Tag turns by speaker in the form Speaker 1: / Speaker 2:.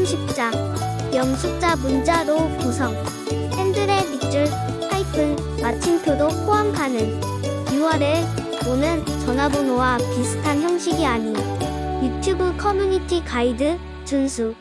Speaker 1: 문자, 영숫자 문자로 구성, 핸들의 밑줄, 하이픈, 마침표도 포함 가능. 6월에 오는 전화번호와 비슷한 형식이 아닌 유튜브 커뮤니티 가이드, 준수.